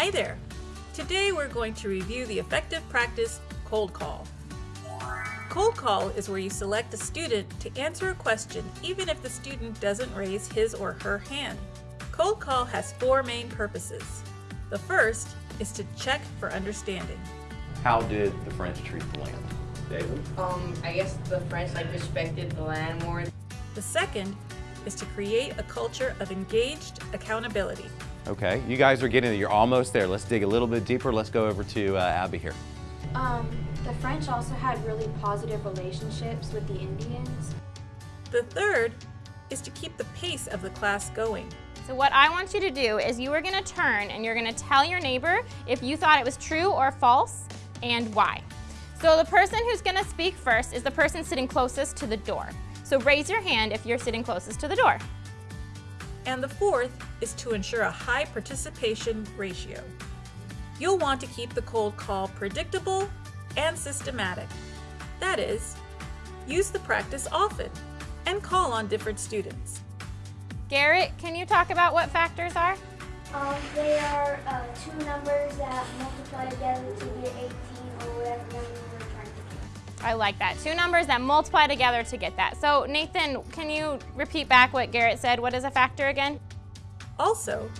Hi there! Today we're going to review the effective practice cold call. Cold call is where you select a student to answer a question even if the student doesn't raise his or her hand. Cold call has four main purposes. The first is to check for understanding. How did the French treat the land? David? Um, I guess the French like respected the land more. The second is to create a culture of engaged accountability. Okay, you guys are getting it. You're almost there. Let's dig a little bit deeper. Let's go over to uh, Abby here. Um, the French also had really positive relationships with the Indians. The third is to keep the pace of the class going. So what I want you to do is you are going to turn and you're going to tell your neighbor if you thought it was true or false and why. So the person who's going to speak first is the person sitting closest to the door. So raise your hand if you're sitting closest to the door. And the fourth is to ensure a high participation ratio. You'll want to keep the cold call predictable and systematic. That is, use the practice often and call on different students. Garrett, can you talk about what factors are? Um, they are uh, two numbers that multiply together to get 18 or whatever I like that. Two numbers that multiply together to get that. So Nathan, can you repeat back what Garrett said? What is a factor again? Also,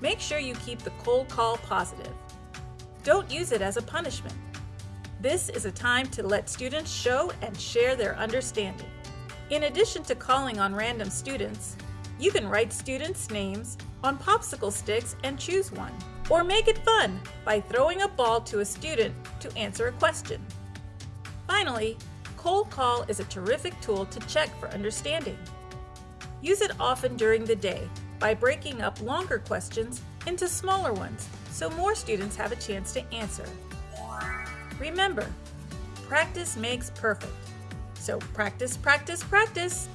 make sure you keep the cold call positive. Don't use it as a punishment. This is a time to let students show and share their understanding. In addition to calling on random students, you can write students' names on popsicle sticks and choose one. Or make it fun by throwing a ball to a student to answer a question. Finally, cold call is a terrific tool to check for understanding. Use it often during the day by breaking up longer questions into smaller ones so more students have a chance to answer. Remember, practice makes perfect. So practice, practice, practice.